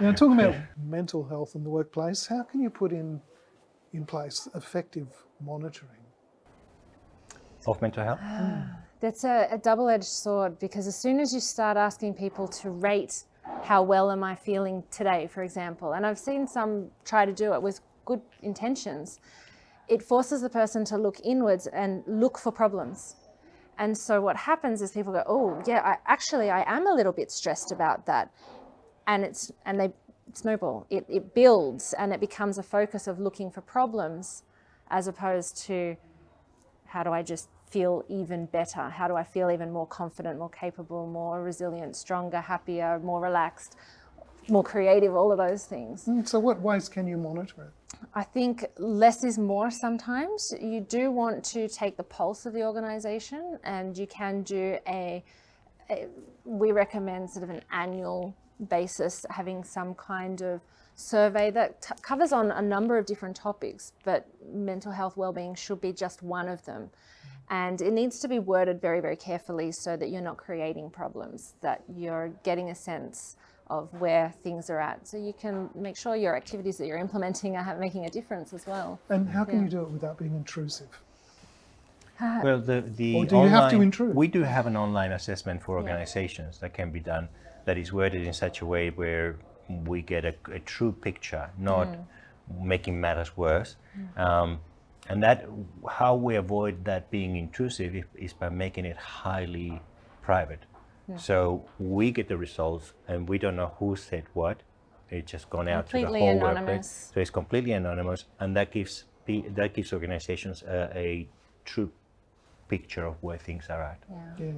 Now, talking about mental health in the workplace, how can you put in in place effective monitoring? Of mental health? Ah, that's a, a double-edged sword because as soon as you start asking people to rate how well am I feeling today, for example, and I've seen some try to do it with good intentions, it forces the person to look inwards and look for problems. And so what happens is people go, oh yeah, I, actually I am a little bit stressed about that. And it's and they snowball. It, it builds and it becomes a focus of looking for problems as opposed to how do I just feel even better? How do I feel even more confident, more capable, more resilient, stronger, happier, more relaxed, more creative, all of those things. Mm, So what ways can you monitor it? I think less is more sometimes. You do want to take the pulse of the organisation and you can do a, a, we recommend sort of an annual basis having some kind of survey that t- covers on a number of different topics, but mental health well-being should be just one of them. And it needs to be worded very, very carefully so that you're not creating problems, that you're getting a sense of where things are at. So you can make sure your activities that you're implementing are making a difference as well. And how can Yeah. you do it without being intrusive? Well, the, the Or do you have to intrude? We do have an online assessment for organizations that can be done that is worded in such a way where we get a, a true picture, not Mm. making matters worse. Um, and that how we avoid that being intrusive is, by making it highly private. So we get the results and we don't know who said what. It's just gone out to the whole anonymous. workplace. So it's completely anonymous, and that gives that gives organizations a, a true picture of where things are at. Yeah. Yeah.